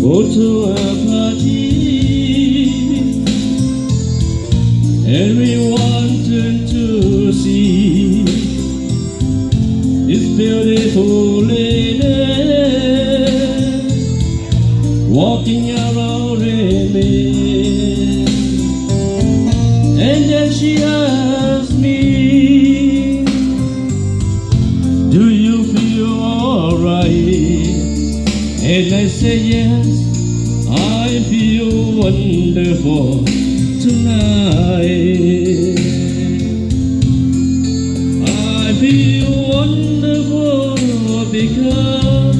Voto of our Everyone turned to see This beautiful lady I feel wonderful tonight. I feel wonderful because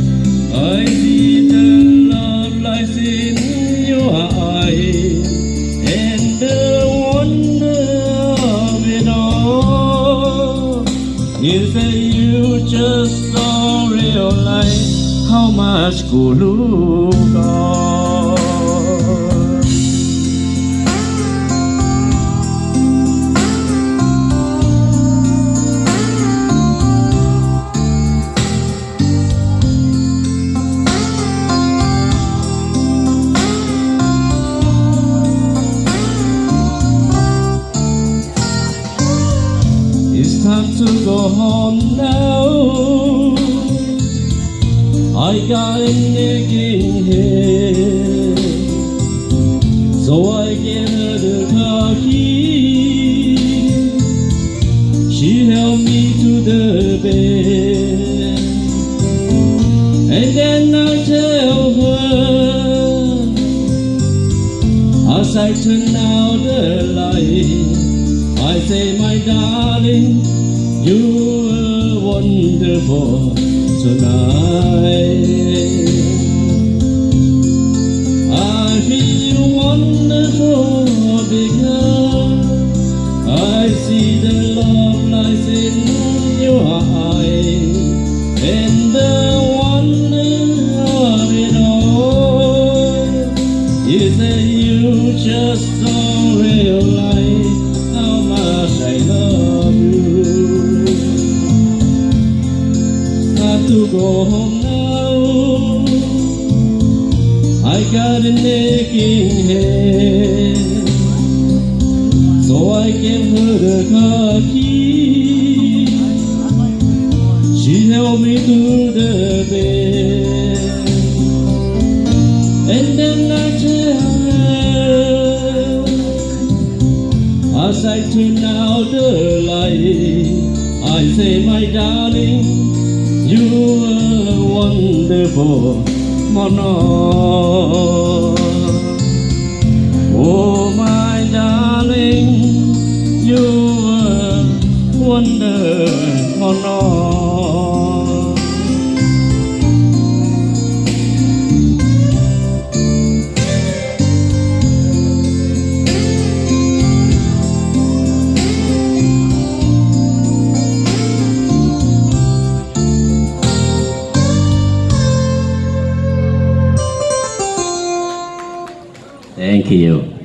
I see the love lies in your eyes and the wonder of it all is that you just don't realize how much Gulu got. It's time to go home now. I got a nagging head, so I gave her the car key. She held me to the bed, and then I tell her as I turn out the light. I say, my darling, you are wonderful tonight. I feel wonderful because I see the love lies in your eyes Time to. I got a aching head, so I gave her the car key. She held me to the bed, and then I tell her. As I turn out the light, I say, my darling, you are wonderful, Mona. Thank you.